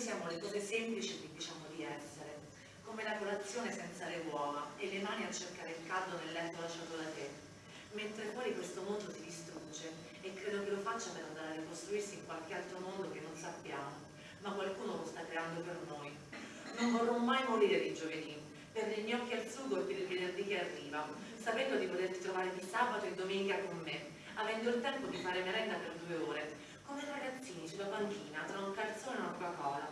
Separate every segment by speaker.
Speaker 1: siamo le cose semplici che diciamo di essere, come la colazione senza le uova e le mani a cercare il caldo nel letto lasciato da te, mentre fuori questo mondo si distrugge e credo che lo faccia per andare a ricostruirsi in qualche altro mondo che non sappiamo, ma qualcuno lo sta creando per noi. Non vorrò mai morire di giovedì, per gli gnocchi al sugo e per il venerdì che arriva, sapendo di poterti trovare di sabato e domenica con me, avendo il tempo di fare merenda per due ore, come ragazzini sulla panchina tra un calzone e una Coca-Cola.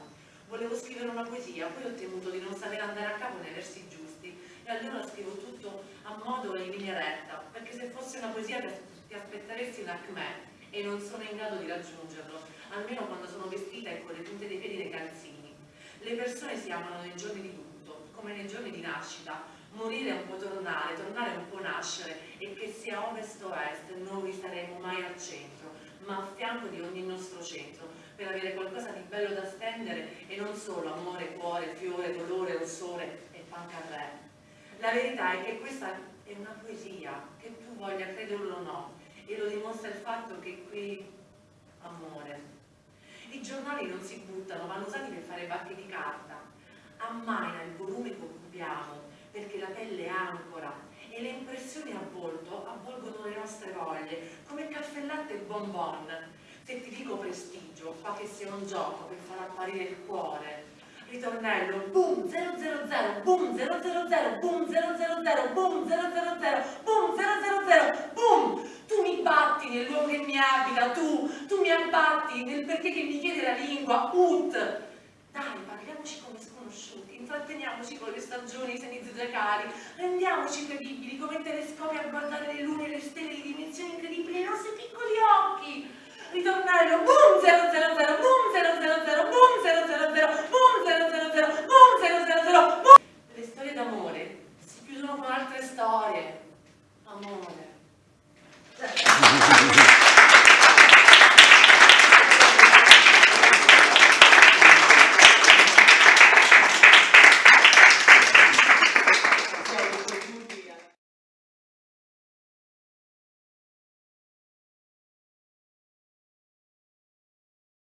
Speaker 1: Volevo scrivere una poesia, poi ho temuto di non sapere andare a capo nei versi giusti. E allora scrivo tutto a modo e in linea retta, perché se fosse una poesia ti aspetteresti un acme e non sono in grado di raggiungerlo, almeno quando sono vestita e con le punte dei piedi nei calzini. Le persone si amano nei giorni di tutto, come nei giorni di nascita, morire è un po' tornare, tornare è un po' nascere e che sia ovest o est non vi saremo mai al centro, ma a fianco di ogni nostro centro, per avere qualcosa di bello da stendere e non solo amore, cuore, fiore, dolore, rossore e pancarré. La verità è che questa è una poesia, che tu voglia crederlo o no, e lo dimostra il fatto che qui amore. I giornali non si buttano, vanno usati per fare bacche di carta. Ammaina il volume che occupiamo, perché la pelle è ancora e le impressioni a volto avvolgono le nostre voglie, caffè latte e bonbon. Se ti dico prestigio, fa che sia un gioco per far apparire il cuore. Ritornello, boom 000, boom 000, boom 000, boom 000, boom 000, boom! Tu mi batti nel luogo che mi abita, tu, tu mi abbatti nel perché che mi chiede la lingua, ut! Dai, parliamoci come sconosciuti, intratteniamoci con le stagioni, i segni zodiacali, rendiamoci credibili come telescopi a guardare le lune e le stelle